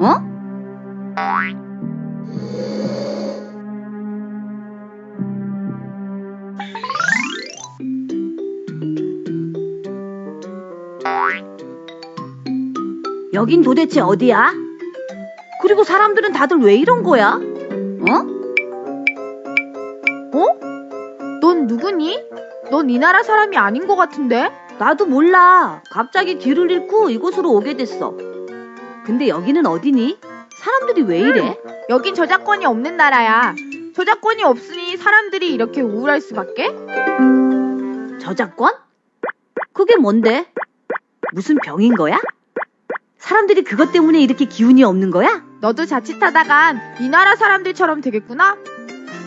어? 여긴 도대체 어디야? 그리고 사람들은 다들 왜 이런 거야? 어? 넌 누구니? 넌 이 나라 사람이 아닌 것 같은데? 나도 몰라. 갑자기 길을 잃고 이곳으로 오게 됐어. 근데 여기는 어디니? 사람들이 왜 이래? 여긴 저작권이 없는 나라야. 저작권이 없으니 사람들이 이렇게 우울할 수밖에? 저작권? 그게 뭔데? 무슨 병인 거야? 사람들이 그것 때문에 이렇게 기운이 없는 거야? 너도 자칫하다간 이 나라 사람들처럼 되겠구나?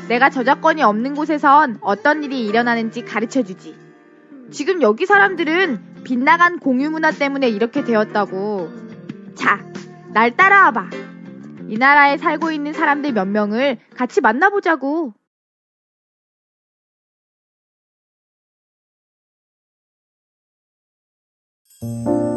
내가 저작권이 없는 곳에선 어떤 일이 일어나는지 가르쳐 주지. 지금 여기 사람들은 빗나간 공유 문화 때문에 이렇게 되었다고. 자, 날 따라와 봐. 이 나라에 살고 있는 사람들 몇 명을 같이 만나보자고. 음.